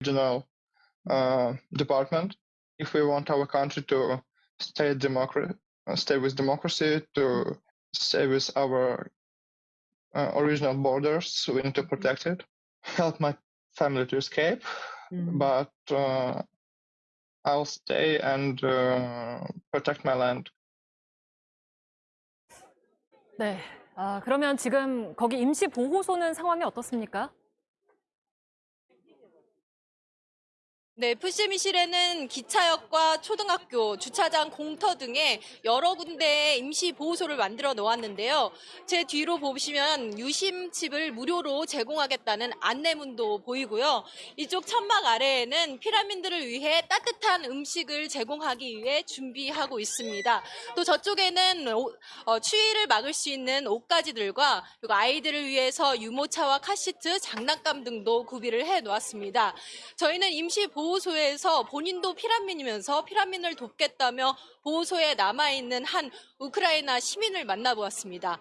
regional uh, department. If we want our country to stay democracy, stay with democracy, to stay with our uh, original borders, we need to protect it. Help my family to escape, 음. but uh, I'll stay and uh, protect my land. 네. 아, 그러면 지금 거기 임시 보호소는 상황이 어떻습니까? 네, 푸시미실에는 기차역과 초등학교, 주차장, 공터 등의 여러 군데의 임시 보호소를 만들어 놓았는데요. 제 뒤로 보시면 유심칩을 무료로 제공하겠다는 안내문도 보이고요. 이쪽 천막 아래에는 피라민들을 위해 따뜻한 음식을 제공하기 위해 준비하고 있습니다. 또 저쪽에는 오- 어, 추위를 막을 수 있는 옷가지들과 그리고 아이들을 위해서 유모차와 카시트, 장난감 등도 구비를 해 놓았습니다. 저희는 임시 보호소에서 본인도 피란민이면서 피란민을 돕겠다며 보호소에 남아있는 한 우크라이나 시민을 만나보았습니다.